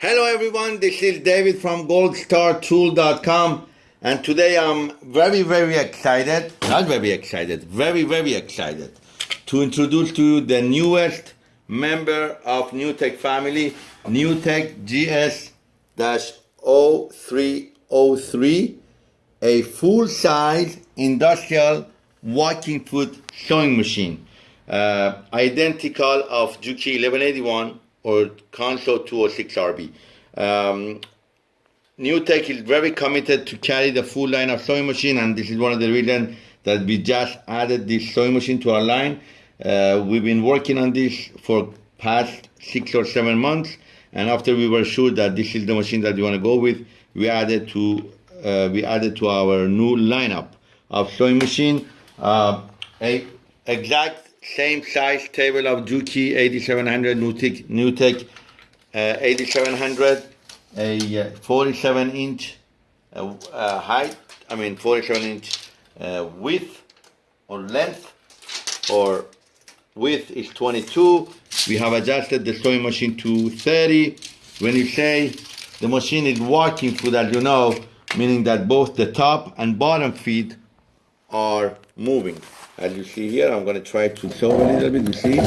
Hello everyone, this is David from goldstartool.com and today I'm very very excited, not very excited, very very excited to introduce to you the newest member of NewTek family, NewTek GS-0303, a full-size industrial walking foot sewing machine, uh, identical of Juki 1181 or Consew 206RB. Um, NewTek is very committed to carry the full line of sewing machine, and this is one of the reasons that we just added this sewing machine to our line. Uh, we've been working on this for past six or seven months, and after we were sure that this is the machine that we want to go with, we added to uh, we added to our new lineup of sewing machine uh, a exact same size table of Juki 8700 NewTek NewTek uh, 8700 a uh, 47 inch uh, uh, height I mean 47 inch uh, width or length or width is 22 we have adjusted the sewing machine to 30 when you say the machine is walking through that you know meaning that both the top and bottom feet are moving as you see here I'm going to try to show a little bit you see?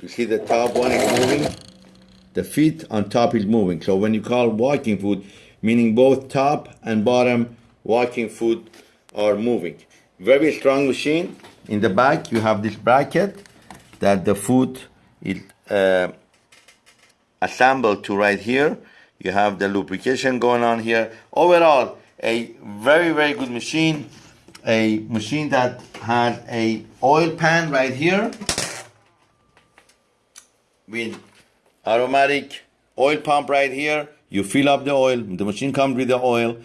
You see the top one is moving? The feet on top is moving. So when you call walking foot meaning both top and bottom walking foot are moving. Very strong machine. In the back you have this bracket that the foot is uh, assembled to right here. You have the lubrication going on here. Overall a very very good machine a machine that has a oil pan right here with aromatic oil pump right here. You fill up the oil the machine comes with the oil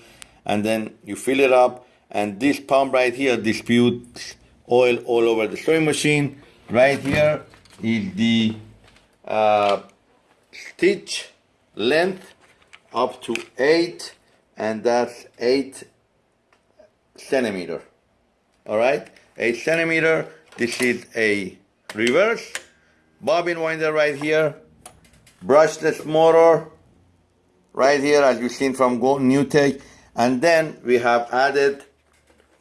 and then you fill it up and this pump right here disputes oil all over the sewing machine. Right here is the uh, stitch length up to 8 and that's 8 centimeter all right? 8 centimeter this is a reverse. Bobbin winder right here. Brushless motor right here as you've seen from NewTek. And then we have added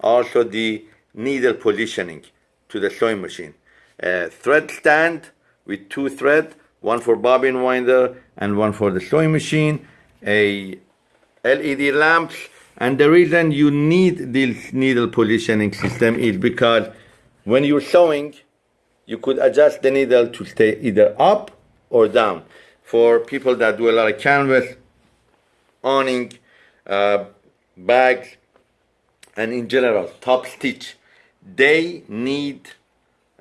also the needle positioning to the sewing machine. A thread stand with two thread one for bobbin winder and one for the sewing machine. A LED lamps and the reason you need this needle positioning system is because when you're sewing you could adjust the needle to stay either up or down. For people that do a lot of canvas awning uh, bags and in general top stitch they need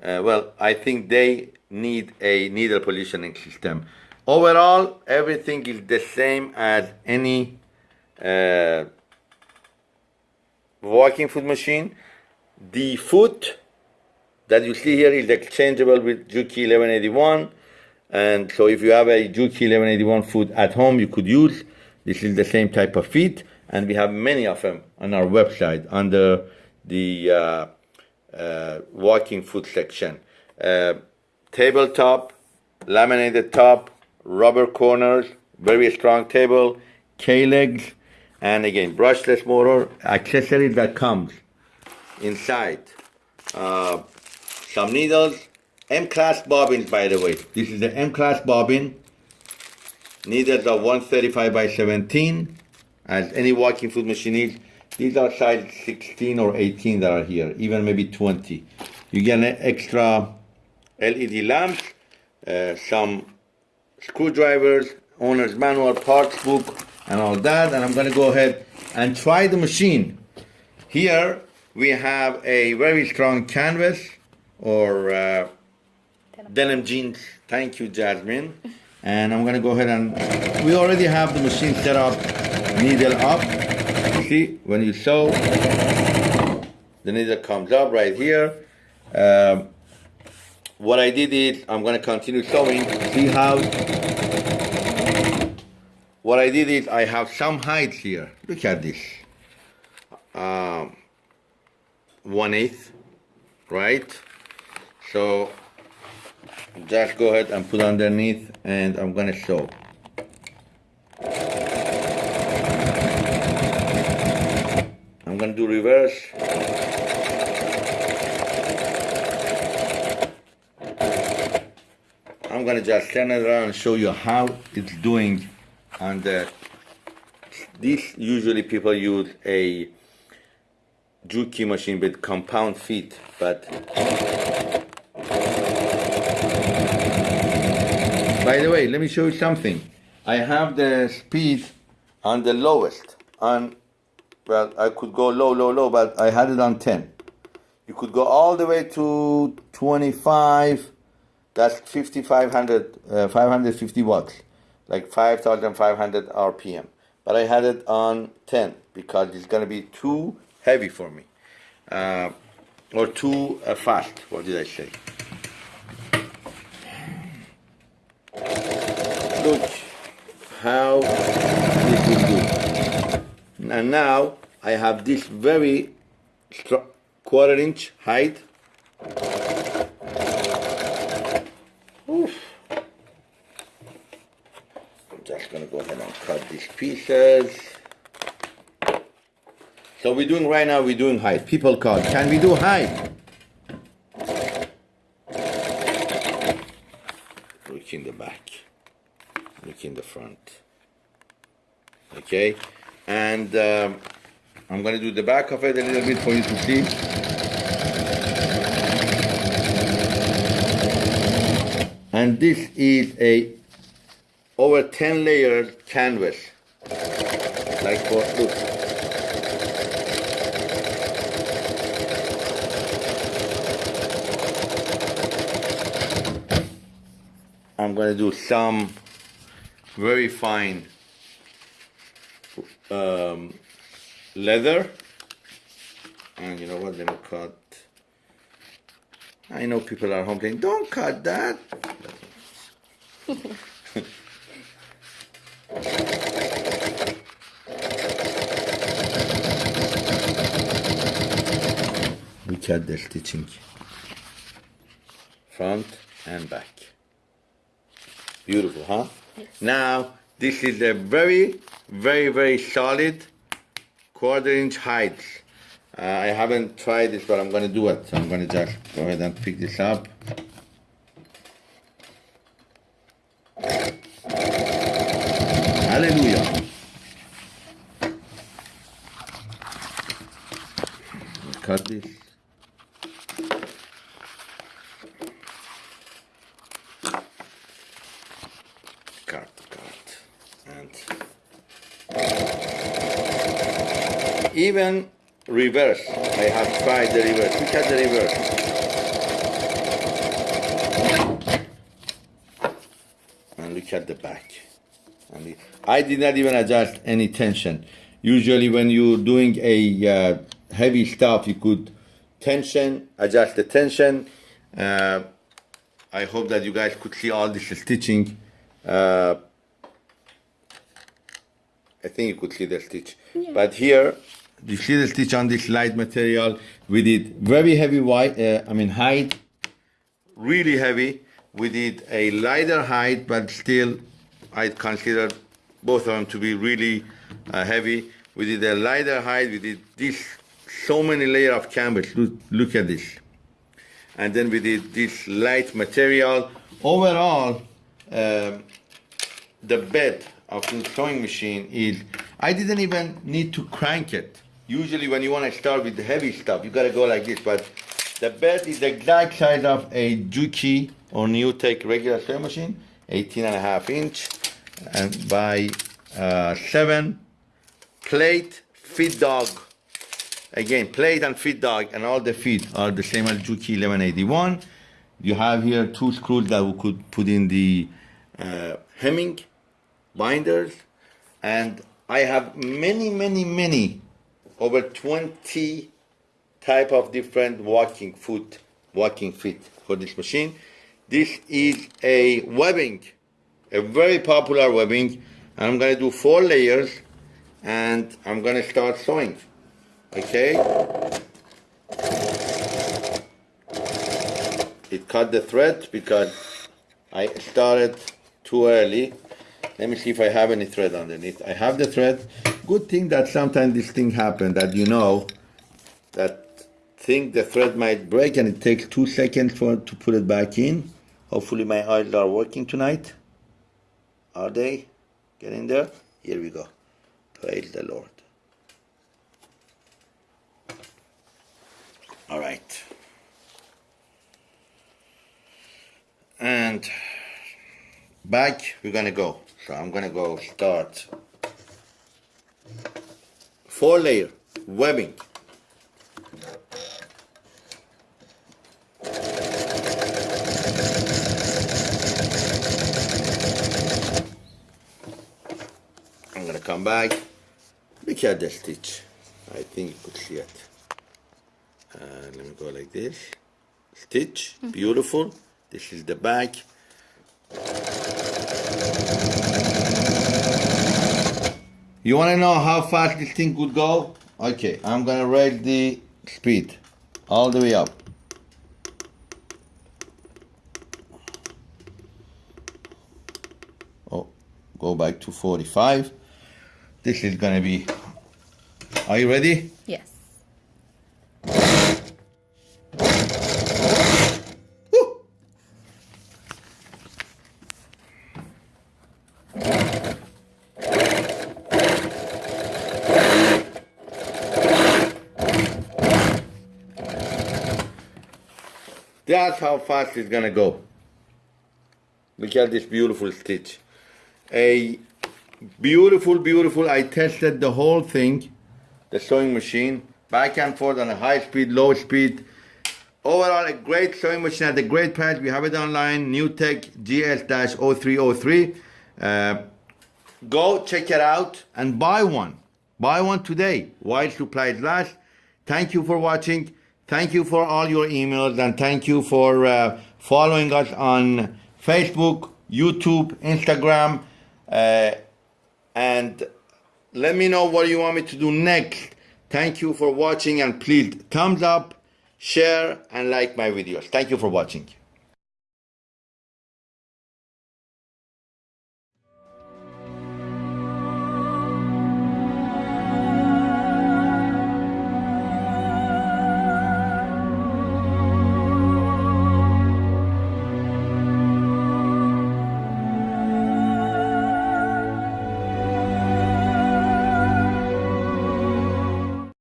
uh, well I think they need a needle positioning system. Overall everything is the same as any uh, walking foot machine the foot that you see here is exchangeable with Juki 1181 and so if you have a Juki 1181 foot at home you could use. This is the same type of feet and we have many of them on our website under the uh, uh, walking foot section. Uh, tabletop laminated top rubber corners very strong table K-legs and again brushless motor accessories that comes inside. Uh, some needles M-class bobbins by the way. This is the M-class bobbin. Needles are 135 by 17 as any walking foot machine is these are size 16 or 18 that are here even maybe 20 you get an extra LED lamps uh, some screwdrivers owner's manual parts book and all that and I'm gonna go ahead and try the machine. Here we have a very strong canvas or uh, denim. denim jeans. Thank you Jasmine. And I'm gonna go ahead and we already have the machine set up needle up. See when you sew the needle comes up right here. Um, what I did is I'm gonna continue sewing see how what I did is I have some height here. Look at this. Um, one eighth, right? So just go ahead and put underneath and I'm gonna sew. I'm gonna do reverse. I'm gonna just turn it around and show you how it's doing the this usually people use a Juki machine with compound feet, but by the way, let me show you something. I have the speed on the lowest on well I could go low low low but I had it on 10 you could go all the way to 25 that's 5500 uh, 550 watts like 5500 rpm but I had it on 10 because it's gonna be too heavy for me. Uh, or too uh, fast. What did I say? Look how this will do. And now I have this very quarter inch height Oof. I'm just gonna go ahead and cut these pieces so we're doing right now we're doing height people call. Can we do height look in the back. Look in the front. Okay? And um, I'm gonna do the back of it a little bit for you to see. And this is a over 10 layer canvas like for look. I'm gonna do some very fine um, leather. And you know what? Let me cut. I know people are home saying don't cut that cut the stitching front and back. Beautiful huh? Yes. now this is a very very very solid quarter inch height. Uh, I haven't tried this but I'm gonna do it. So I'm gonna just go ahead and pick this up. Hallelujah. Cut this cut cut and even reverse. I have tried the reverse. Look at the reverse? And look at the back. And I did not even adjust any tension. Usually when you're doing a uh, heavy stuff you could tension adjust the tension. Uh, I hope that you guys could see all this stitching. Uh, I think you could see the stitch. But here, you see the stitch on this light material. We did very heavy white, uh, I mean height, really heavy. We did a lighter height, but still, I consider both of them to be really uh, heavy. We did a lighter height. We did this so many layer of canvas. Look, look at this. And then we did this light material. Overall, um, the bed of the sewing machine is I didn't even need to crank it. Usually when you want to start with the heavy stuff, you gotta go like this, but the bed is the exact size of a Juki or Newtek regular sewing machine, 18 and a half inch and by uh, seven plate feed dog. Again, plate and feed dog and all the feet are the same as Juki 1181. You have here two screws that we could put in the uh, hemming binders and I have many many many over 20 type of different walking foot walking feet for this machine. This is a webbing a very popular webbing. I'm gonna do four layers and I'm gonna start sewing okay? It cut the thread because I started too early let me see if I have any thread underneath. I have the thread, good thing that sometimes this thing happen that you know that think the thread might break and it takes two seconds for to put it back in. Hopefully my eyes are working tonight. Are they getting there? Here we go. Praise the Lord. All right. And back we're gonna go. So I'm gonna go start four layer webbing. I'm gonna come back. Look at the stitch. I think you could see it. Uh, let me go like this. Stitch, beautiful. This is the back. You wanna know how fast this thing could go? Okay, I'm gonna raise the speed all the way up. Oh, go back to 45. This is gonna be. Are you ready? Yes. That's how fast it's gonna go. Look at this beautiful stitch. A beautiful, beautiful. I tested the whole thing, the sewing machine, back and forth on a high speed, low speed. Overall, a great sewing machine at a great price. We have it online, NewTek GS-0303. Uh, go check it out and buy one. Buy one today while supplies last. Thank you for watching. Thank you for all your emails and thank you for uh, following us on Facebook, YouTube, Instagram. Uh, and let me know what you want me to do next. Thank you for watching and please thumbs up, share and like my videos. Thank you for watching.